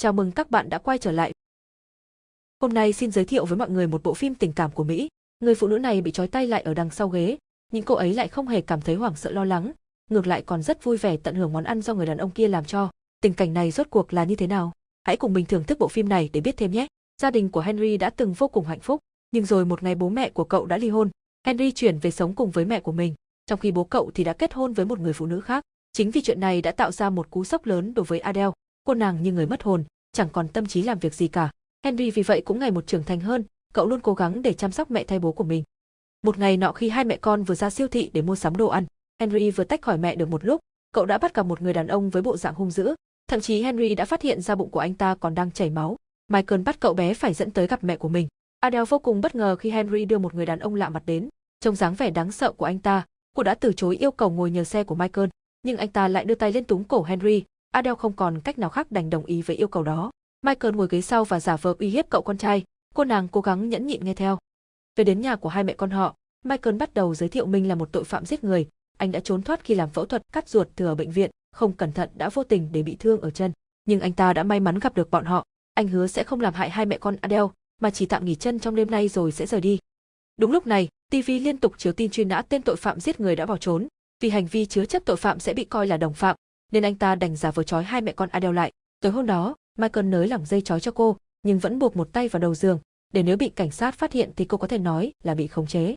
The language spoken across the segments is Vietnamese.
Chào mừng các bạn đã quay trở lại. Hôm nay xin giới thiệu với mọi người một bộ phim tình cảm của Mỹ. Người phụ nữ này bị trói tay lại ở đằng sau ghế, nhưng cô ấy lại không hề cảm thấy hoảng sợ lo lắng, ngược lại còn rất vui vẻ tận hưởng món ăn do người đàn ông kia làm cho. Tình cảnh này rốt cuộc là như thế nào? Hãy cùng mình thưởng thức bộ phim này để biết thêm nhé. Gia đình của Henry đã từng vô cùng hạnh phúc, nhưng rồi một ngày bố mẹ của cậu đã ly hôn. Henry chuyển về sống cùng với mẹ của mình, trong khi bố cậu thì đã kết hôn với một người phụ nữ khác. Chính vì chuyện này đã tạo ra một cú sốc lớn đối với Adele, cô nàng như người mất hồn, chẳng còn tâm trí làm việc gì cả. Henry vì vậy cũng ngày một trưởng thành hơn, cậu luôn cố gắng để chăm sóc mẹ thay bố của mình. Một ngày nọ khi hai mẹ con vừa ra siêu thị để mua sắm đồ ăn, Henry vừa tách khỏi mẹ được một lúc, cậu đã bắt gặp một người đàn ông với bộ dạng hung dữ, thậm chí Henry đã phát hiện ra bụng của anh ta còn đang chảy máu. Michael bắt cậu bé phải dẫn tới gặp mẹ của mình. Adele vô cùng bất ngờ khi Henry đưa một người đàn ông lạ mặt đến. Trông dáng vẻ đáng sợ của anh ta, cô đã từ chối yêu cầu ngồi nhờ xe của Michael, nhưng anh ta lại đưa tay lên túm cổ Henry, Adele không còn cách nào khác đành đồng ý với yêu cầu đó. Michael ngồi ghế sau và giả vờ uy hiếp cậu con trai, cô nàng cố gắng nhẫn nhịn nghe theo. Về đến nhà của hai mẹ con họ, Michael bắt đầu giới thiệu mình là một tội phạm giết người, anh đã trốn thoát khi làm phẫu thuật cắt ruột thừa ở bệnh viện, không cẩn thận đã vô tình để bị thương ở chân, nhưng anh ta đã may mắn gặp được bọn họ, anh hứa sẽ không làm hại hai mẹ con Adele, mà chỉ tạm nghỉ chân trong đêm nay rồi sẽ rời đi. Đúng lúc này, TV liên tục chiếu tin truy nã tên tội phạm giết người đã bỏ trốn, vì hành vi chứa chấp tội phạm sẽ bị coi là đồng phạm, nên anh ta đành giả vờ trói hai mẹ con Adele lại. Tối hôm đó, Michael nới lỏng dây trói cho cô, nhưng vẫn buộc một tay vào đầu giường, để nếu bị cảnh sát phát hiện thì cô có thể nói là bị khống chế.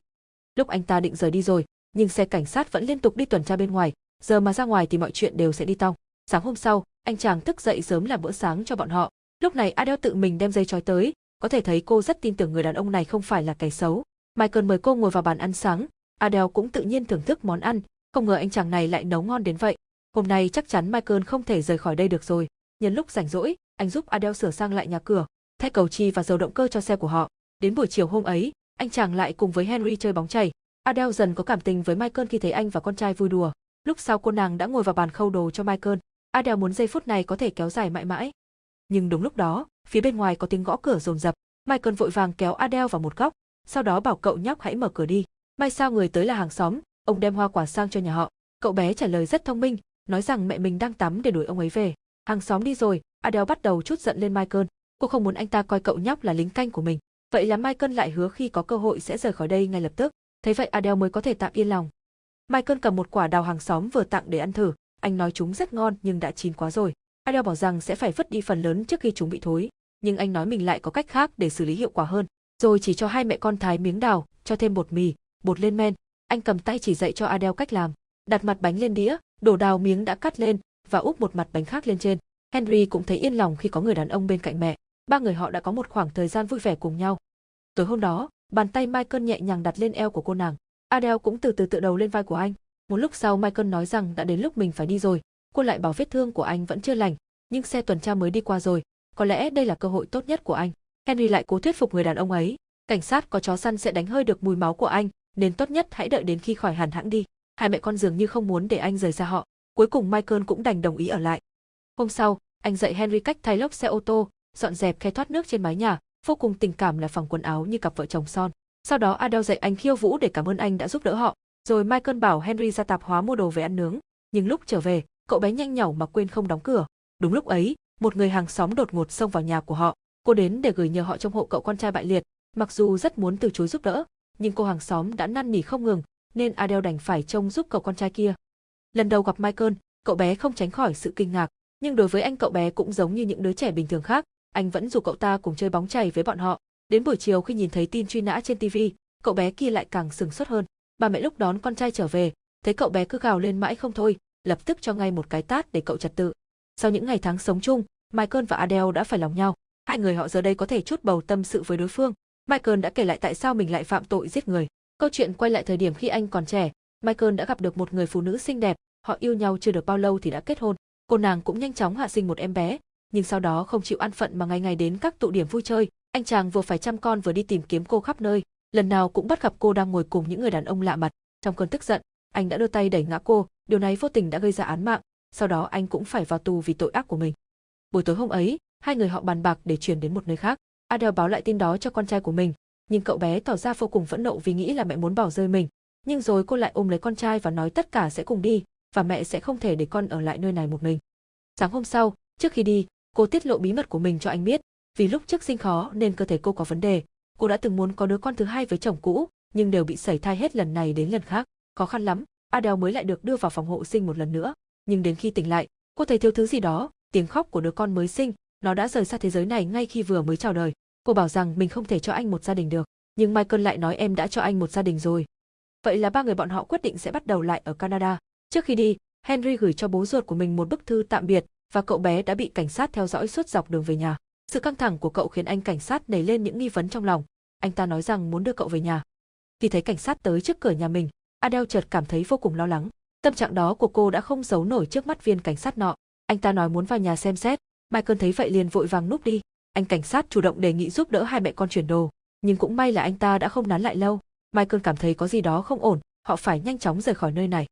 Lúc anh ta định rời đi rồi, nhưng xe cảnh sát vẫn liên tục đi tuần tra bên ngoài, giờ mà ra ngoài thì mọi chuyện đều sẽ đi tong. Sáng hôm sau, anh chàng thức dậy sớm làm bữa sáng cho bọn họ. Lúc này Adele tự mình đem dây trói tới, có thể thấy cô rất tin tưởng người đàn ông này không phải là kẻ xấu. Michael mời cô ngồi vào bàn ăn sáng, Adele cũng tự nhiên thưởng thức món ăn, không ngờ anh chàng này lại nấu ngon đến vậy. Hôm nay chắc chắn Michael không thể rời khỏi đây được rồi. Nhân lúc rảnh rỗi, anh giúp Adele sửa sang lại nhà cửa, thay cầu chi và dầu động cơ cho xe của họ. Đến buổi chiều hôm ấy, anh chàng lại cùng với Henry chơi bóng chày. Adele dần có cảm tình với Michael khi thấy anh và con trai vui đùa. Lúc sau cô nàng đã ngồi vào bàn khâu đồ cho Michael. Adele muốn giây phút này có thể kéo dài mãi mãi. Nhưng đúng lúc đó, phía bên ngoài có tiếng gõ cửa rồn rập. Michael vội vàng kéo Adele vào một góc, sau đó bảo cậu nhóc hãy mở cửa đi. May sao người tới là hàng xóm, ông đem hoa quả sang cho nhà họ. Cậu bé trả lời rất thông minh, nói rằng mẹ mình đang tắm để đuổi ông ấy về. Hàng xóm đi rồi, Adele bắt đầu chút giận lên Michael. Cô không muốn anh ta coi cậu nhóc là lính canh của mình. Vậy là Michael lại hứa khi có cơ hội sẽ rời khỏi đây ngay lập tức. Thế vậy Adele mới có thể tạm yên lòng. Michael cầm một quả đào hàng xóm vừa tặng để ăn thử. Anh nói chúng rất ngon nhưng đã chín quá rồi. Adele bảo rằng sẽ phải vứt đi phần lớn trước khi chúng bị thối. Nhưng anh nói mình lại có cách khác để xử lý hiệu quả hơn. Rồi chỉ cho hai mẹ con thái miếng đào, cho thêm bột mì, bột lên men. Anh cầm tay chỉ dạy cho Adele cách làm. Đặt mặt bánh lên đĩa, đổ đào miếng đã cắt lên và úp một mặt bánh khác lên trên. Henry cũng thấy yên lòng khi có người đàn ông bên cạnh mẹ. Ba người họ đã có một khoảng thời gian vui vẻ cùng nhau. Tối hôm đó, bàn tay Michael nhẹ nhàng đặt lên eo của cô nàng. Adele cũng từ từ tựa đầu lên vai của anh. Một lúc sau Michael nói rằng đã đến lúc mình phải đi rồi. Cô lại bảo vết thương của anh vẫn chưa lành, nhưng xe tuần tra mới đi qua rồi. Có lẽ đây là cơ hội tốt nhất của anh. Henry lại cố thuyết phục người đàn ông ấy. Cảnh sát có chó săn sẽ đánh hơi được mùi máu của anh, nên tốt nhất hãy đợi đến khi khỏi hẳn hãng đi. Hai mẹ con dường như không muốn để anh rời xa họ. Cuối cùng Michael cũng đành đồng ý ở lại. Hôm sau, anh dạy Henry cách thay lốp xe ô tô, dọn dẹp khe thoát nước trên mái nhà, vô cùng tình cảm là phòng quần áo như cặp vợ chồng son. Sau đó Adele dạy anh khiêu vũ để cảm ơn anh đã giúp đỡ họ. Rồi Michael bảo Henry ra tạp hóa mua đồ về ăn nướng. Nhưng lúc trở về, cậu bé nhanh nhảu mà quên không đóng cửa. Đúng lúc ấy, một người hàng xóm đột ngột xông vào nhà của họ. Cô đến để gửi nhờ họ trông hộ cậu con trai bại liệt. Mặc dù rất muốn từ chối giúp đỡ, nhưng cô hàng xóm đã năn nỉ không ngừng, nên Adele đành phải trông giúp cậu con trai kia. Lần đầu gặp Michael, cậu bé không tránh khỏi sự kinh ngạc, nhưng đối với anh cậu bé cũng giống như những đứa trẻ bình thường khác, anh vẫn dù cậu ta cùng chơi bóng chày với bọn họ. Đến buổi chiều khi nhìn thấy tin truy nã trên TV, cậu bé kia lại càng sừng sốt hơn. Bà mẹ lúc đón con trai trở về, thấy cậu bé cứ gào lên mãi không thôi, lập tức cho ngay một cái tát để cậu trật tự. Sau những ngày tháng sống chung, Michael và Adele đã phải lòng nhau. Hai người họ giờ đây có thể chút bầu tâm sự với đối phương. Michael đã kể lại tại sao mình lại phạm tội giết người. Câu chuyện quay lại thời điểm khi anh còn trẻ, Michael đã gặp được một người phụ nữ xinh đẹp, họ yêu nhau chưa được bao lâu thì đã kết hôn. Cô nàng cũng nhanh chóng hạ sinh một em bé, nhưng sau đó không chịu ăn phận mà ngày ngày đến các tụ điểm vui chơi, anh chàng vừa phải chăm con vừa đi tìm kiếm cô khắp nơi, lần nào cũng bắt gặp cô đang ngồi cùng những người đàn ông lạ mặt. Trong cơn tức giận, anh đã đưa tay đẩy ngã cô, điều này vô tình đã gây ra án mạng, sau đó anh cũng phải vào tù vì tội ác của mình. Buổi tối hôm ấy, hai người họ bàn bạc để chuyển đến một nơi khác. Adele báo lại tin đó cho con trai của mình, nhưng cậu bé tỏ ra vô cùng phẫn nộ vì nghĩ là mẹ muốn bỏ rơi mình. Nhưng rồi cô lại ôm lấy con trai và nói tất cả sẽ cùng đi, và mẹ sẽ không thể để con ở lại nơi này một mình. Sáng hôm sau, trước khi đi, Cô tiết lộ bí mật của mình cho anh biết, vì lúc trước sinh khó nên cơ thể cô có vấn đề. Cô đã từng muốn có đứa con thứ hai với chồng cũ, nhưng đều bị sẩy thai hết lần này đến lần khác. Khó khăn lắm, Adele mới lại được đưa vào phòng hộ sinh một lần nữa. Nhưng đến khi tỉnh lại, cô thấy thiếu thứ gì đó, tiếng khóc của đứa con mới sinh, nó đã rời xa thế giới này ngay khi vừa mới chào đời. Cô bảo rằng mình không thể cho anh một gia đình được, nhưng Michael lại nói em đã cho anh một gia đình rồi. Vậy là ba người bọn họ quyết định sẽ bắt đầu lại ở Canada. Trước khi đi, Henry gửi cho bố ruột của mình một bức thư tạm biệt và cậu bé đã bị cảnh sát theo dõi suốt dọc đường về nhà. Sự căng thẳng của cậu khiến anh cảnh sát nảy lên những nghi vấn trong lòng. Anh ta nói rằng muốn đưa cậu về nhà. Khi thấy cảnh sát tới trước cửa nhà mình, Adele chợt cảm thấy vô cùng lo lắng. Tâm trạng đó của cô đã không giấu nổi trước mắt viên cảnh sát nọ. Anh ta nói muốn vào nhà xem xét, Michael thấy vậy liền vội vàng núp đi. Anh cảnh sát chủ động đề nghị giúp đỡ hai mẹ con chuyển đồ, nhưng cũng may là anh ta đã không nán lại lâu. Michael cảm thấy có gì đó không ổn, họ phải nhanh chóng rời khỏi nơi này.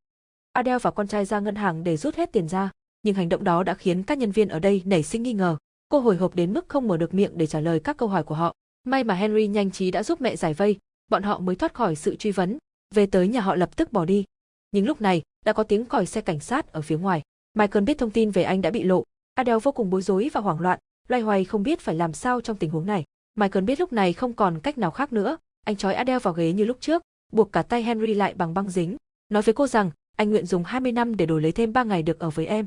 Adele và con trai ra ngân hàng để rút hết tiền ra, nhưng hành động đó đã khiến các nhân viên ở đây nảy sinh nghi ngờ. Cô hồi hộp đến mức không mở được miệng để trả lời các câu hỏi của họ. May mà Henry nhanh trí đã giúp mẹ giải vây, bọn họ mới thoát khỏi sự truy vấn, về tới nhà họ lập tức bỏ đi. Nhưng lúc này, đã có tiếng còi xe cảnh sát ở phía ngoài. Michael biết thông tin về anh đã bị lộ, Adele vô cùng bối rối và hoảng loạn, loay hoay không biết phải làm sao trong tình huống này. Michael biết lúc này không còn cách nào khác nữa, anh trói Adele vào ghế như lúc trước, buộc cả tay Henry lại bằng băng dính, nói với cô rằng anh nguyện dùng 20 năm để đổi lấy thêm 3 ngày được ở với em.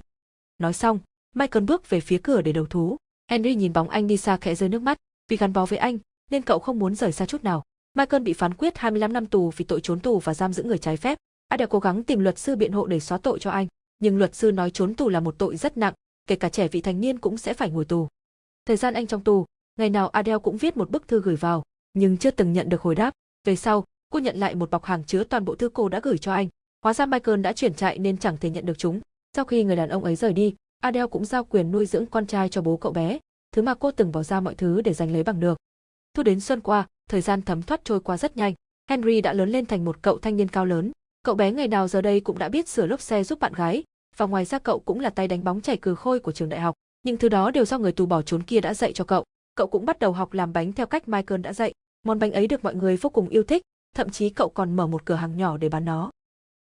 Nói xong, Michael bước về phía cửa để đầu thú. Henry nhìn bóng anh đi xa khẽ rơi nước mắt, vì gắn bó với anh, nên cậu không muốn rời xa chút nào. Michael bị phán quyết 25 năm tù vì tội trốn tù và giam giữ người trái phép. Adele cố gắng tìm luật sư biện hộ để xóa tội cho anh, nhưng luật sư nói trốn tù là một tội rất nặng, kể cả trẻ vị thành niên cũng sẽ phải ngồi tù. Thời gian anh trong tù, ngày nào Adele cũng viết một bức thư gửi vào, nhưng chưa từng nhận được hồi đáp. Về sau, cô nhận lại một bọc hàng chứa toàn bộ thư cô đã gửi cho anh. Hóa ra Michael đã chuyển chạy nên chẳng thể nhận được chúng. Sau khi người đàn ông ấy rời đi, Adele cũng giao quyền nuôi dưỡng con trai cho bố cậu bé, thứ mà cô từng bỏ ra mọi thứ để giành lấy bằng được. Thu đến xuân qua, thời gian thấm thoát trôi qua rất nhanh. Henry đã lớn lên thành một cậu thanh niên cao lớn. Cậu bé ngày nào giờ đây cũng đã biết sửa lốp xe giúp bạn gái, và ngoài ra cậu cũng là tay đánh bóng chảy cừ khôi của trường đại học. Nhưng thứ đó đều do người tù bỏ trốn kia đã dạy cho cậu. Cậu cũng bắt đầu học làm bánh theo cách Michael đã dạy. Món bánh ấy được mọi người vô cùng yêu thích, thậm chí cậu còn mở một cửa hàng nhỏ để bán nó.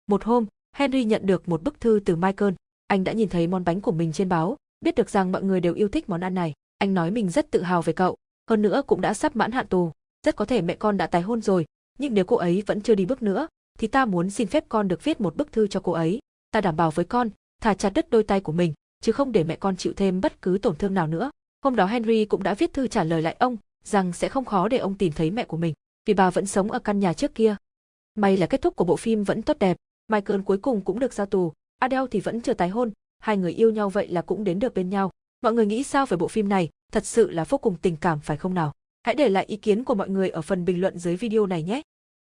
Một hôm, Henry nhận được một bức thư từ Michael. Anh đã nhìn thấy món bánh của mình trên báo, biết được rằng mọi người đều yêu thích món ăn này. Anh nói mình rất tự hào về cậu, hơn nữa cũng đã sắp mãn hạn tù. Rất có thể mẹ con đã tái hôn rồi, nhưng nếu cô ấy vẫn chưa đi bước nữa, thì ta muốn xin phép con được viết một bức thư cho cô ấy. Ta đảm bảo với con, thả chặt đứt đôi tay của mình, chứ không để mẹ con chịu thêm bất cứ tổn thương nào nữa. Hôm đó Henry cũng đã viết thư trả lời lại ông, rằng sẽ không khó để ông tìm thấy mẹ của mình, vì bà vẫn sống ở căn nhà trước kia. May là kết thúc của bộ phim vẫn tốt đẹp, Michael cuối cùng cũng được ra tù, Adele thì vẫn chưa tái hôn, hai người yêu nhau vậy là cũng đến được bên nhau. Mọi người nghĩ sao về bộ phim này, thật sự là vô cùng tình cảm phải không nào? Hãy để lại ý kiến của mọi người ở phần bình luận dưới video này nhé.